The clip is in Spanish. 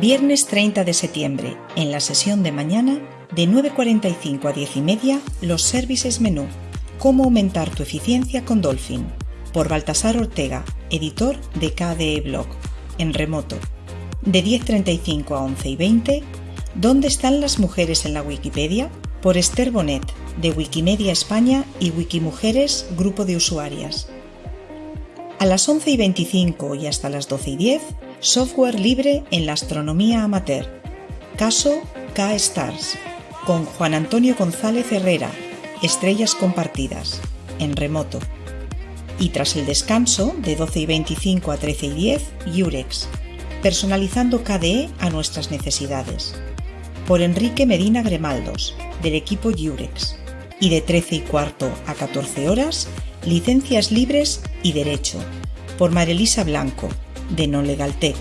Viernes 30 de septiembre, en la sesión de mañana, de 9.45 a 10 y media, los services menú. Cómo aumentar tu eficiencia con Dolphin. Por Baltasar Ortega, editor de KDE Blog, en remoto. De 10.35 a 11 y 20, ¿Dónde están las mujeres en la Wikipedia? Por Esther Bonet, de Wikimedia España y Wikimujeres, grupo de usuarias. A las 11 y 25 y hasta las 12 y 10, software libre en la astronomía amateur. Caso K-Stars, con Juan Antonio González Herrera, Estrellas Compartidas, en remoto. Y tras el descanso, de 12 y 25 a 13 y 10, Yurex, personalizando KDE a nuestras necesidades. Por Enrique Medina Gremaldos, del equipo Yurex. Y de 13 y cuarto a 14 horas, Licencias Libres y Derecho, por Marilisa Blanco, de No Legal Tech.